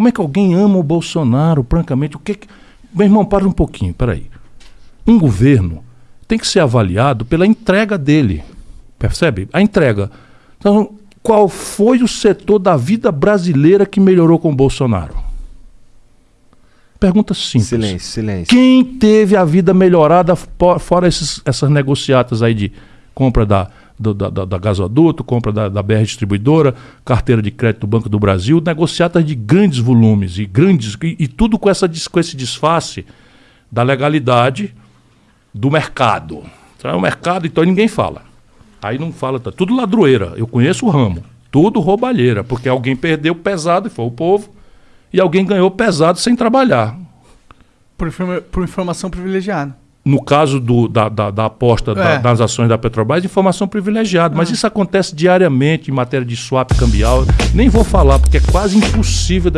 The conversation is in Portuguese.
Como é que alguém ama o Bolsonaro, francamente? O que, que... Meu irmão, para um pouquinho, peraí. Um governo tem que ser avaliado pela entrega dele. Percebe? A entrega. Então, qual foi o setor da vida brasileira que melhorou com o Bolsonaro? Pergunta simples. Silêncio, silêncio. Quem teve a vida melhorada fora esses, essas negociatas aí de compra da, do, da, da, da gasoduto, compra da, da BR Distribuidora, carteira de crédito do Banco do Brasil, negociatas de grandes volumes e grandes e, e tudo com, essa, com esse disfarce da legalidade do mercado. Então, é o mercado, então ninguém fala. Aí não fala, tá tudo ladroeira. Eu conheço o ramo. Tudo roubalheira, porque alguém perdeu pesado e foi o povo e alguém ganhou pesado sem trabalhar. Por, informa por informação privilegiada. No caso do, da, da, da aposta é. da, das ações da Petrobras, informação privilegiada. Mas ah. isso acontece diariamente em matéria de swap cambial. Nem vou falar, porque é quase impossível